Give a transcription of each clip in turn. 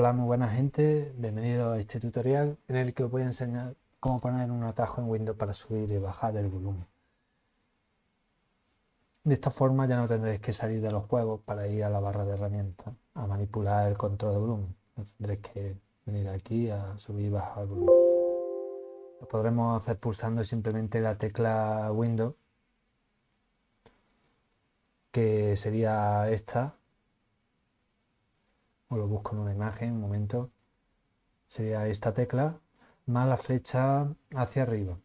Hola muy buena gente, bienvenido a este tutorial en el que os voy a enseñar cómo poner un atajo en Windows para subir y bajar el volumen. De esta forma ya no tendréis que salir de los juegos para ir a la barra de herramientas a manipular el control de volumen. No tendréis que venir aquí a subir y bajar el volumen. Lo podremos hacer pulsando simplemente la tecla Windows, que sería esta o lo busco en una imagen, un momento, sería esta tecla, más la flecha hacia arriba.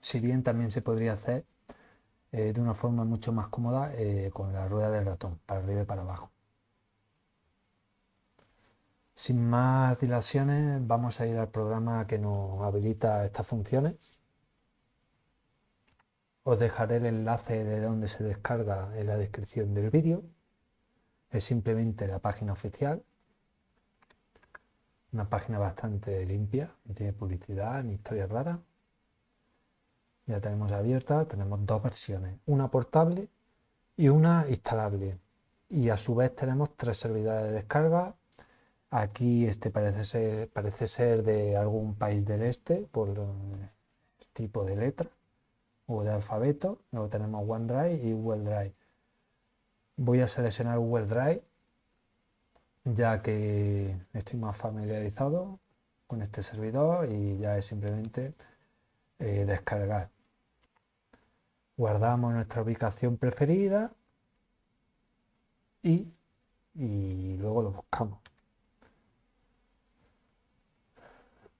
Si bien también se podría hacer eh, de una forma mucho más cómoda eh, con la rueda del ratón, para arriba y para abajo. Sin más dilaciones, vamos a ir al programa que nos habilita estas funciones. Os dejaré el enlace de donde se descarga en la descripción del vídeo es simplemente la página oficial, una página bastante limpia, no tiene publicidad ni historias raras. Ya tenemos abierta, tenemos dos versiones, una portable y una instalable. Y a su vez tenemos tres servidores de descarga. Aquí este parece ser, parece ser de algún país del este por el tipo de letra o de alfabeto. Luego tenemos OneDrive y Google Drive voy a seleccionar Google Drive ya que estoy más familiarizado con este servidor y ya es simplemente eh, descargar. Guardamos nuestra ubicación preferida y, y luego lo buscamos.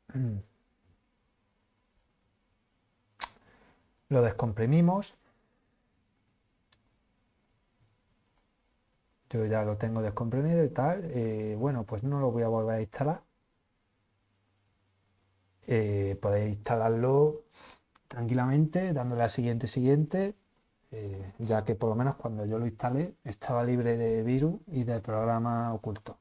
Lo descomprimimos yo ya lo tengo descomprimido y tal, eh, bueno, pues no lo voy a volver a instalar. Eh, podéis instalarlo tranquilamente, dándole a siguiente, siguiente, eh, ya que por lo menos cuando yo lo instalé estaba libre de virus y de programa oculto.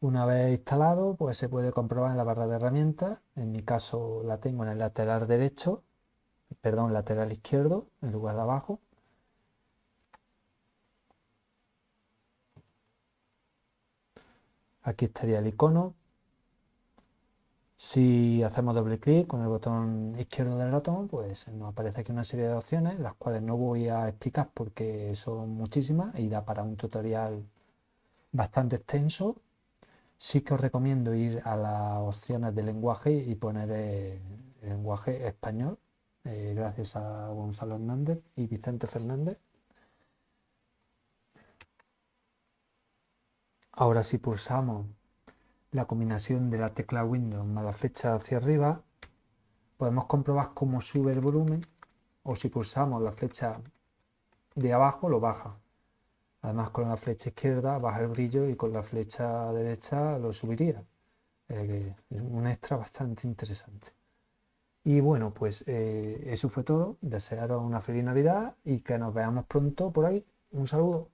Una vez instalado, pues se puede comprobar en la barra de herramientas. En mi caso la tengo en el lateral derecho, perdón, lateral izquierdo, en lugar de abajo. Aquí estaría el icono. Si hacemos doble clic con el botón izquierdo del ratón, pues nos aparece aquí una serie de opciones, las cuales no voy a explicar porque son muchísimas y da para un tutorial bastante extenso. Sí que os recomiendo ir a las opciones de lenguaje y poner el lenguaje español, eh, gracias a Gonzalo Hernández y Vicente Fernández. Ahora si pulsamos la combinación de la tecla Windows más la flecha hacia arriba, podemos comprobar cómo sube el volumen o si pulsamos la flecha de abajo lo baja. Además con la flecha izquierda baja el brillo y con la flecha derecha lo subiría. es un extra bastante interesante. Y bueno, pues eh, eso fue todo. Desearos una feliz Navidad y que nos veamos pronto por ahí. Un saludo.